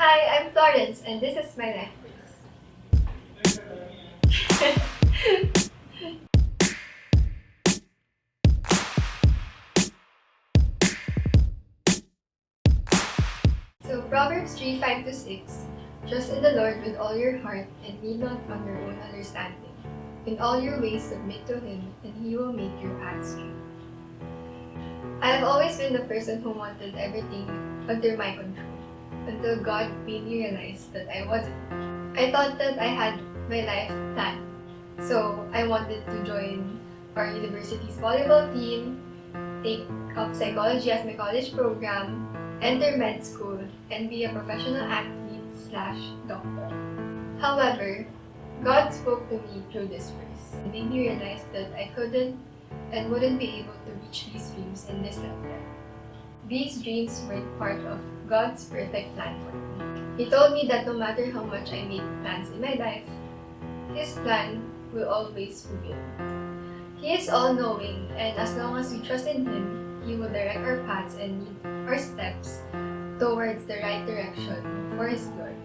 Hi, I'm Florence, and this is my life so, Proverbs 3 5 to 6 Trust in the Lord with all your heart and lean not on your own understanding. In all your ways, submit to Him, and He will make your paths straight. I have always been the person who wanted everything under my control until God made me realize that I wasn't. I thought that I had my life planned. So I wanted to join our university's volleyball team, take up psychology as my college program, enter med school, and be a professional athlete slash doctor. However, God spoke to me through this verse and made me realize that I couldn't and wouldn't be able to reach these dreams in this lifetime. These dreams were part of God's perfect plan for me. He told me that no matter how much I make plans in my life, His plan will always prevail. He is all-knowing and as long as we trust in Him, He will direct our paths and lead our steps towards the right direction for His glory.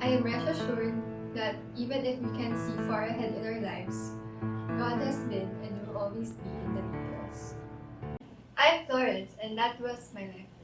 I am rest assured that even if we can't see far ahead in our lives, God has been and will always be in the details. I'm Florence and that was my life.